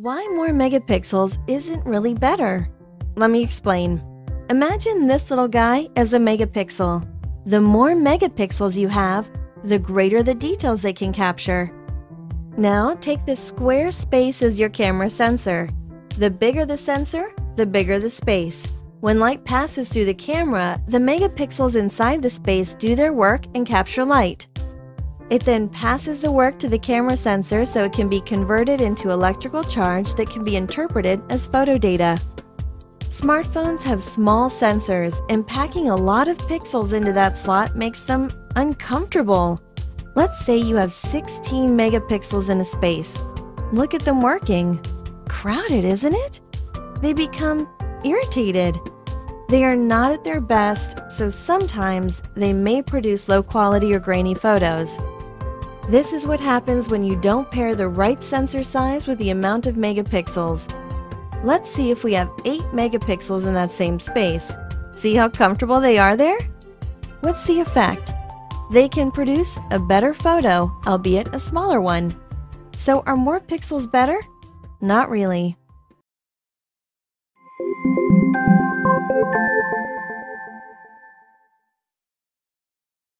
Why more megapixels isn't really better? Let me explain. Imagine this little guy as a megapixel. The more megapixels you have, the greater the details they can capture. Now take this square space as your camera sensor. The bigger the sensor, the bigger the space. When light passes through the camera, the megapixels inside the space do their work and capture light. It then passes the work to the camera sensor so it can be converted into electrical charge that can be interpreted as photo data. Smartphones have small sensors, and packing a lot of pixels into that slot makes them uncomfortable. Let's say you have 16 megapixels in a space. Look at them working. Crowded, isn't it? They become irritated. They are not at their best, so sometimes they may produce low quality or grainy photos. This is what happens when you don't pair the right sensor size with the amount of megapixels. Let's see if we have 8 megapixels in that same space. See how comfortable they are there? What's the effect? They can produce a better photo, albeit a smaller one. So are more pixels better? Not really.